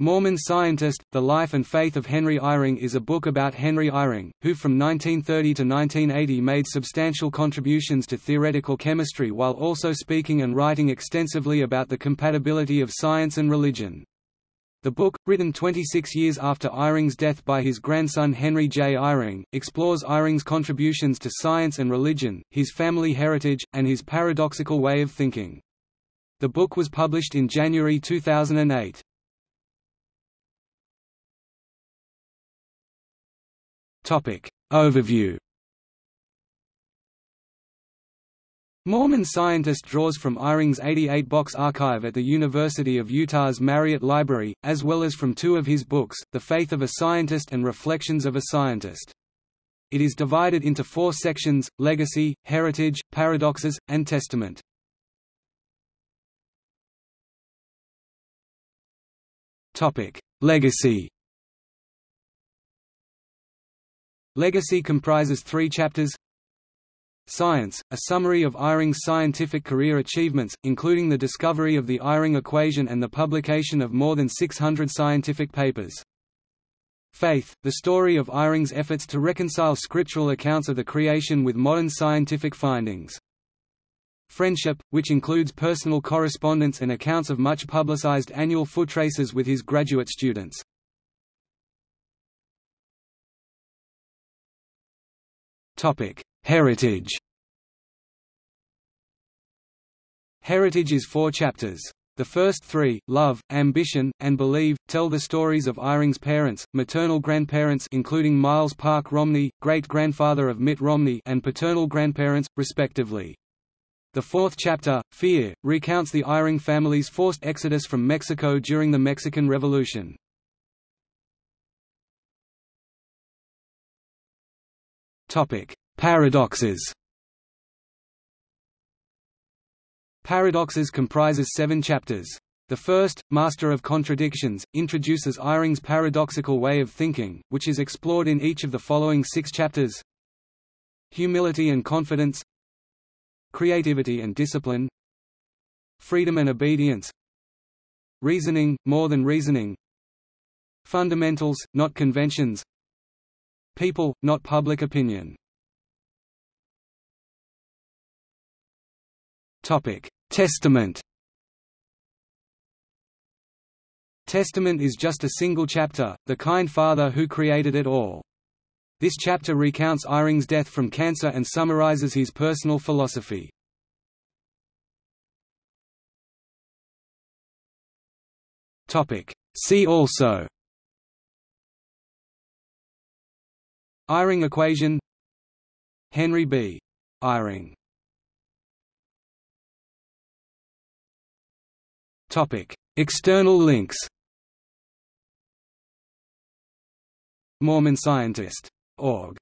Mormon Scientist, The Life and Faith of Henry Eyring is a book about Henry Eyring, who from 1930 to 1980 made substantial contributions to theoretical chemistry while also speaking and writing extensively about the compatibility of science and religion. The book, written 26 years after Eyring's death by his grandson Henry J. Eyring, explores Eyring's contributions to science and religion, his family heritage, and his paradoxical way of thinking. The book was published in January 2008. Topic. Overview Mormon Scientist draws from Eyring's 88-box archive at the University of Utah's Marriott Library, as well as from two of his books, The Faith of a Scientist and Reflections of a Scientist. It is divided into four sections, Legacy, Heritage, Paradoxes, and Testament. Legacy Legacy comprises three chapters Science, a summary of Eyring's scientific career achievements, including the discovery of the Eyring equation and the publication of more than 600 scientific papers. Faith, the story of Eyring's efforts to reconcile scriptural accounts of the creation with modern scientific findings. Friendship, which includes personal correspondence and accounts of much publicized annual foot races with his graduate students. Heritage. Heritage is four chapters. The first three, Love, Ambition, and Believe, tell the stories of Eyring's parents, maternal grandparents including Miles Park Romney, great-grandfather of Mitt Romney and paternal grandparents, respectively. The fourth chapter, Fear, recounts the Eyring family's forced exodus from Mexico during the Mexican Revolution. Topic: Paradoxes. Paradoxes comprises seven chapters. The first, Master of Contradictions, introduces Eyring's paradoxical way of thinking, which is explored in each of the following six chapters. Humility and confidence Creativity and discipline Freedom and obedience Reasoning, more than reasoning Fundamentals, not conventions People, not public opinion. Testament. Testament is just a single chapter, the kind Father who created it all. This chapter recounts Eyring's death from cancer and summarizes his personal philosophy. See also Eyring equation. Henry B. Eyring. Topic: External links. Mormon Scientist. Org